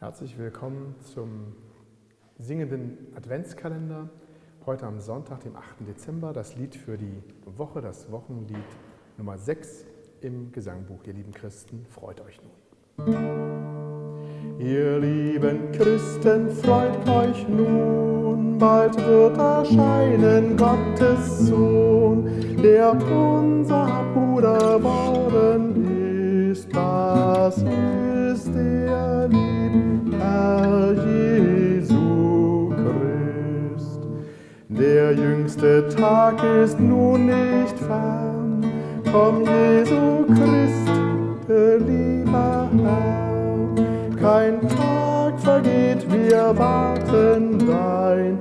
Herzlich willkommen zum singenden Adventskalender. Heute am Sonntag, dem 8. Dezember, das Lied für die Woche, das Wochenlied Nummer 6 im Gesangbuch. Ihr lieben Christen, freut euch nun. Ihr lieben Christen, freut euch nun, bald wird erscheinen Gottes Sohn, der unser Bruder worden ist. Das ist der liebe Herr Jesu Christ. Der jüngste Tag ist nun nicht fern, komm Jesu Christ, lieber Herr. Kein Tag vergeht, wir warten dein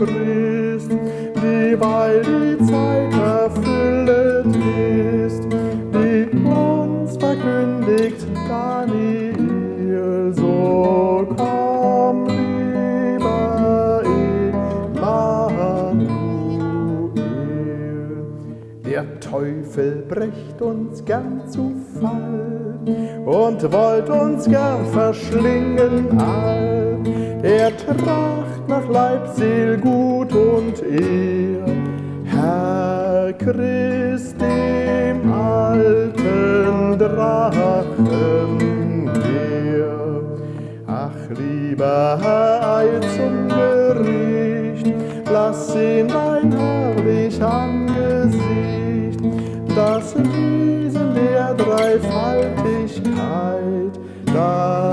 Christ, dieweil die Zeit erfüllet ist, die uns verkündigt Daniel, so Teufel bricht uns gern zu Fall und wollt uns gern verschlingen all. Er tracht nach Leib, Seel, Gut und Ehr, Herr Christ dem alten Drachen her. Ach, lieber Herr, Ei zum Gericht, lass ihn ein herrlich angehen diese Lehrdreifaltigkeit, halt. da